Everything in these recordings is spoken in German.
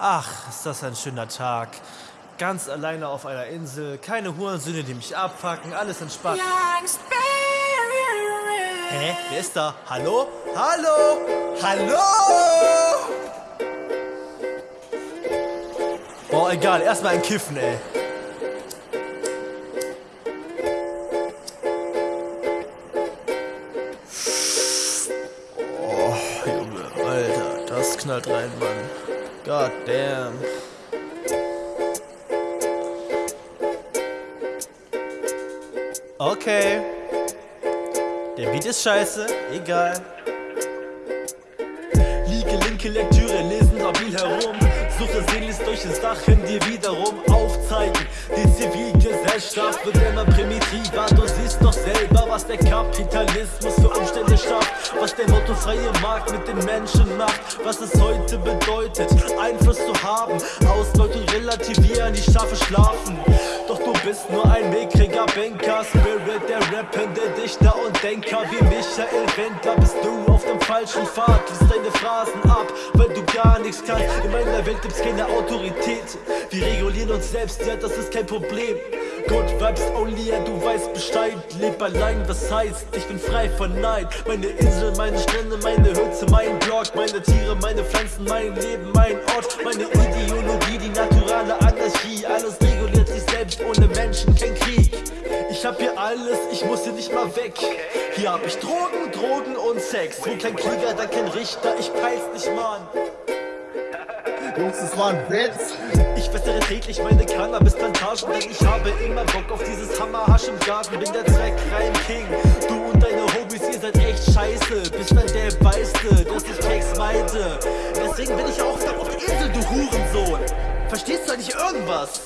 Ach, ist das ein schöner Tag. Ganz alleine auf einer Insel, keine Hurensöhne, die mich abfacken, alles entspannt. Hä? Wer ist da? Hallo? Hallo? Hallo? Boah, egal, erstmal ein Kiffen, ey. Oh, Junge, Alter, das knallt rein, Mann. God damn. Okay. Der Beat ist scheiße, egal. Liege linke Lektüre, lesen stabil herum. Suche sehnlichst durch das Dach in dir wiederum aufzeigen. Die Zivilgesellschaft wird immer primitiver. Du siehst doch selber, was der Kapitalismus. Was der mottofreie Markt mit den Menschen macht. Was es heute bedeutet, Einfluss zu haben. Ausbeutung relativieren, die Schafe schlafen. Doch du bist nur ein mickriger Banker Spirit, der rappende Dichter und Denker Wie Michael Wendler bist du auf dem falschen Pfad Lies deine Phrasen ab, weil du gar nichts kannst In meiner Welt gibt's keine Autorität Wir regulieren uns selbst, ja das ist kein Problem Good Vibes only, ja du weißt Bescheid. Leb allein, was heißt, ich bin frei von Neid. Meine Insel, meine Strände, meine Hütze, mein Blog Meine Tiere, meine Pflanzen, mein Leben, mein Ort. Meine Ideologie, die naturale Anarchie. Alles reguliert sich selbst, ohne Menschen kein Krieg. Ich hab hier alles, ich muss hier nicht mal weg. Hier hab ich Drogen, Drogen und Sex. Wo kein Krieger, da kein Richter, ich peil's nicht, Mann. Jungs, das war ein Witz. Ich wässere täglich meine Cannabis-Plantagen, denn ich habe immer Bock auf dieses Hammerhasch im Garten. Bin der Zweckreim-King, du und deine Hobbys, ihr seid echt scheiße. Bist dann der Beiste, dass ich Keks meide. Deswegen bin ich auch auf der Insel, du Hurensohn. Verstehst du eigentlich irgendwas?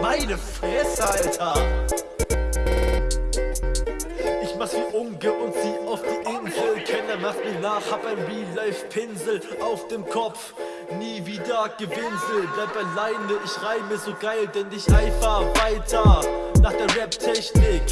Meine Fresse, Alter. Ich mach's wie Unge und zieh auf die Insel. Keiner macht mir nach, hab ein Real-Life-Pinsel auf dem Kopf. Nie wieder Gewinsel, bleib alleine, ich reime so geil, denn ich eifer weiter nach der Rap-Technik